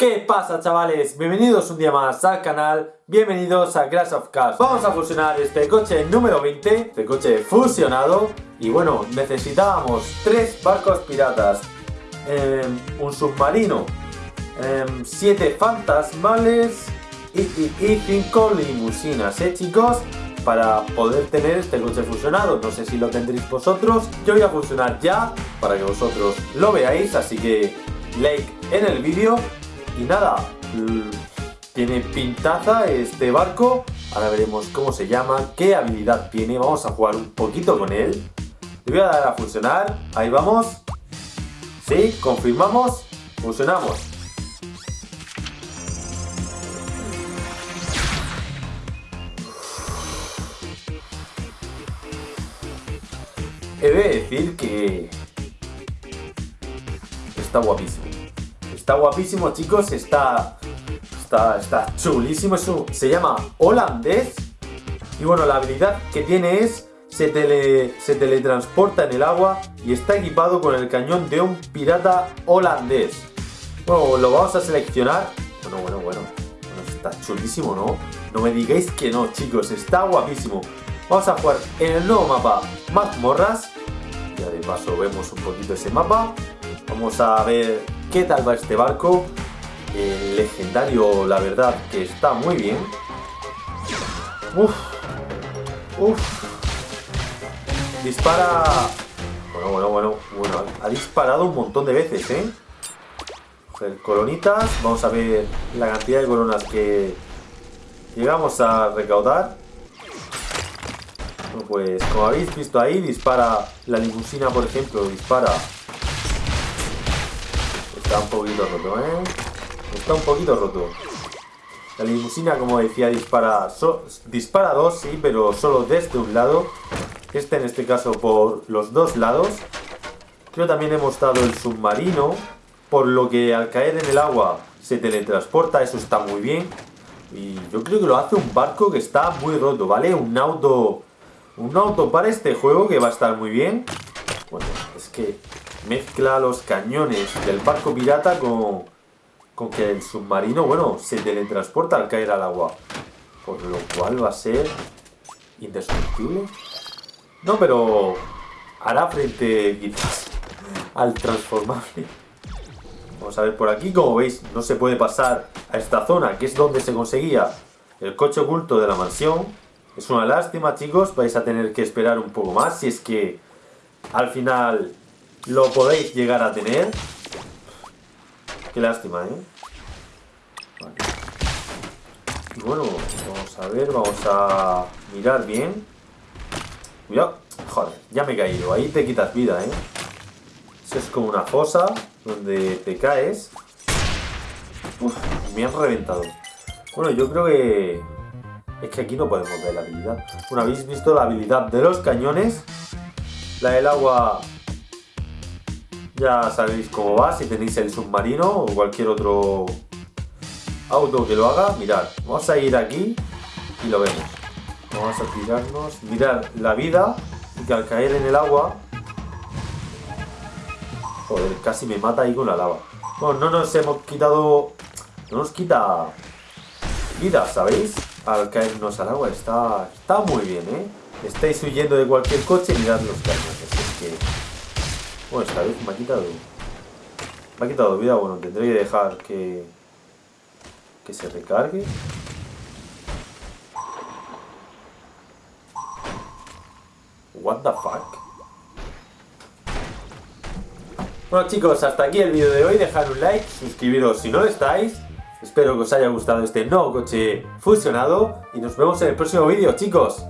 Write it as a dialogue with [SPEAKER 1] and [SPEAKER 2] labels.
[SPEAKER 1] ¿Qué pasa chavales? Bienvenidos un día más al canal, bienvenidos a Crash of Cars Vamos a fusionar este coche número 20, este coche fusionado. Y bueno, necesitábamos tres barcos piratas em, Un submarino, em, siete fantasmales y, y, cinco limusinas, ¿eh chicos? Para poder tener este coche fusionado. No sé si lo tendréis vosotros. Yo voy a fusionar ya para que vosotros lo veáis. Así que like en el vídeo y nada, tiene pintaza este barco. Ahora veremos cómo se llama, qué habilidad tiene. Vamos a jugar un poquito con él. Le voy a dar a funcionar. Ahí vamos. Sí, confirmamos. Funcionamos. He de decir que está guapísimo. Está guapísimo, chicos. Está, está, está chulísimo. Eso se llama holandés. Y bueno, la habilidad que tiene es se, tele, se teletransporta en el agua y está equipado con el cañón de un pirata holandés. Bueno, lo vamos a seleccionar. Bueno, bueno, bueno. bueno está chulísimo, ¿no? No me digáis que no, chicos. Está guapísimo. Vamos a jugar en el nuevo mapa Mazmorras. Ya de paso vemos un poquito ese mapa. Vamos a ver qué tal va este barco. Legendario, la verdad, que está muy bien. Uf. Uf. Dispara... Bueno, bueno, bueno, bueno. Ha disparado un montón de veces, ¿eh? Coronitas. Vamos a ver la cantidad de coronas que llegamos a recaudar. pues como habéis visto ahí, dispara la limusina, por ejemplo, dispara Está un poquito roto, ¿eh? Está un poquito roto. La limusina, como decía, dispara, dispara dos, sí, pero solo desde un lado. Este en este caso por los dos lados. Creo también hemos dado el submarino, por lo que al caer en el agua se teletransporta, eso está muy bien. Y yo creo que lo hace un barco que está muy roto, ¿vale? Un auto, un auto para este juego que va a estar muy bien. Bueno, es que mezcla los cañones del barco pirata con, con que el submarino, bueno, se teletransporta al caer al agua. Por lo cual va a ser indestructible. No, pero hará frente quizás al transformable. Vamos a ver por aquí, como veis, no se puede pasar a esta zona, que es donde se conseguía el coche oculto de la mansión. Es una lástima, chicos, vais a tener que esperar un poco más si es que al final lo podéis llegar a tener. Qué lástima, ¿eh? Bueno, vamos a ver, vamos a mirar bien. Cuidado. Joder, ya me he caído. Ahí te quitas vida, ¿eh? Eso es como una fosa donde te caes. Uf, me han reventado. Bueno, yo creo que... Es que aquí no podemos ver la habilidad. Bueno, habéis visto la habilidad de los cañones. La del agua ya sabéis cómo va, si tenéis el submarino o cualquier otro auto que lo haga. Mirad, vamos a ir aquí y lo vemos. Vamos a tirarnos, mirar la vida y que al caer en el agua... Joder, casi me mata ahí con la lava. Bueno, no nos hemos quitado... No nos quita vida, ¿sabéis? Al caernos al agua. Está, está muy bien, ¿eh? Estáis huyendo de cualquier coche mirad los cañones. Es que bueno, esta vez me ha quitado... Me ha quitado vida, bueno, tendré que dejar que... Que se recargue. What the fuck? Bueno chicos, hasta aquí el vídeo de hoy, dejad un like, suscribiros si no lo estáis Espero que os haya gustado este nuevo coche fusionado Y nos vemos en el próximo vídeo chicos